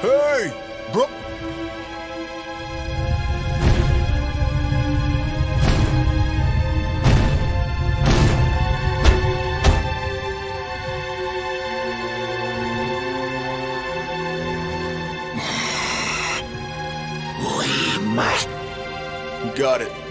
Hey! Bro... We must. Got it.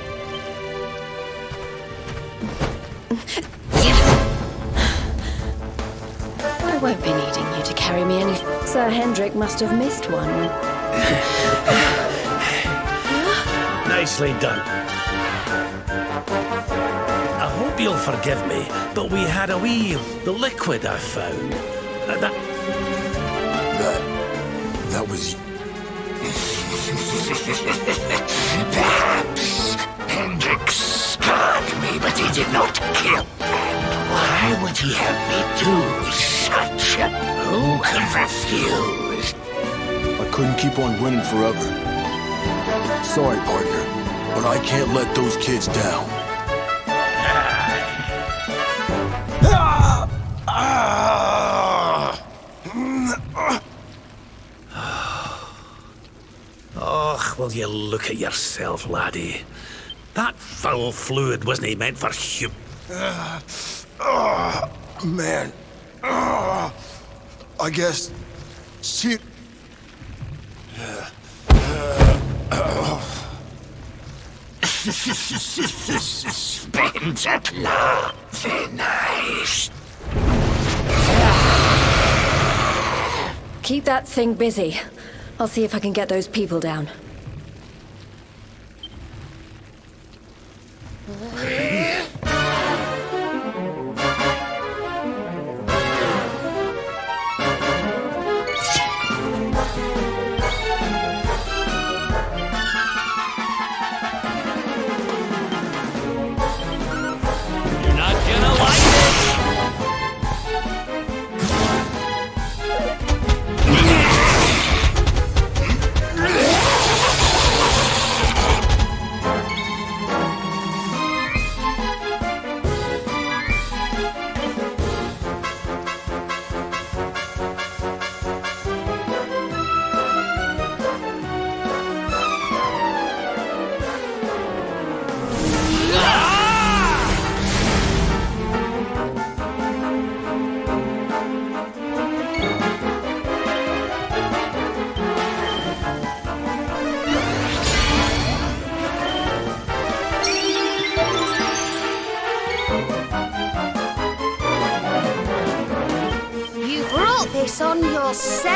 I won't be needing you to carry me any. Sir Hendrik must have missed one when. Nicely done. I hope you'll forgive me, but we had a wee the liquid I found. Uh, that That... That was... Perhaps Hendrik scarred me, but he did not kill. And why would he have me do such? Who could refuse? I couldn't keep on winning forever. Sorry, partner, but I can't let those kids down. Oh, will you look at yourself, laddie? That foul fluid wasn't meant for hu- Man. Ah, I guess... Shit. Spend at la. Very nice. Keep that thing busy. I'll see if I can get those people down. This on yourself.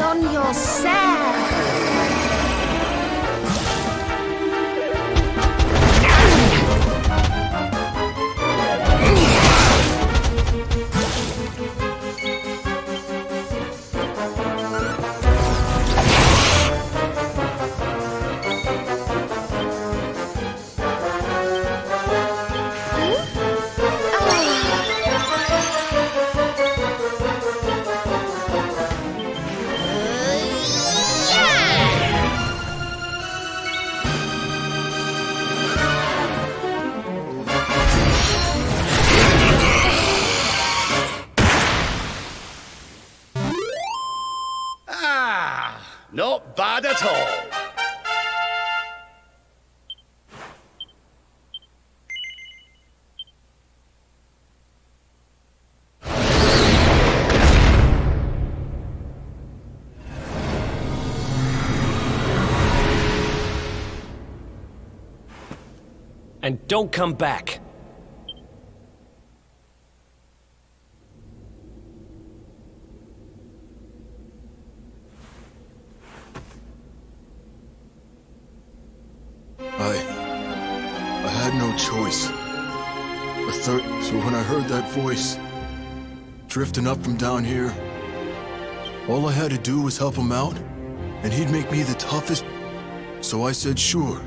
on your side. Not bad at all. And don't come back. Had no choice. A third. So when I heard that voice, drifting up from down here, all I had to do was help him out, and he'd make me the toughest. So I said, sure.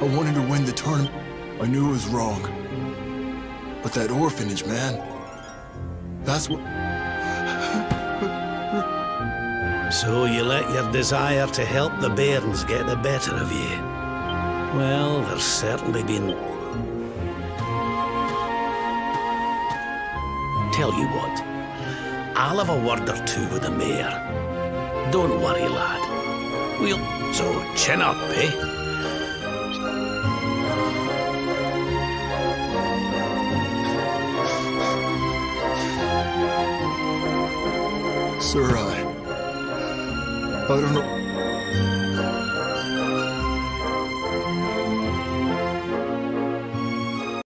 I wanted to win the tournament. I knew it was wrong. But that orphanage, man. That's what. So you let your desire to help the bairns get the better of you. Well, there's certainly been... Tell you what, I'll have a word or two with the mayor. Don't worry, lad. We'll... So, chin up, eh? Sir, I. I don't know.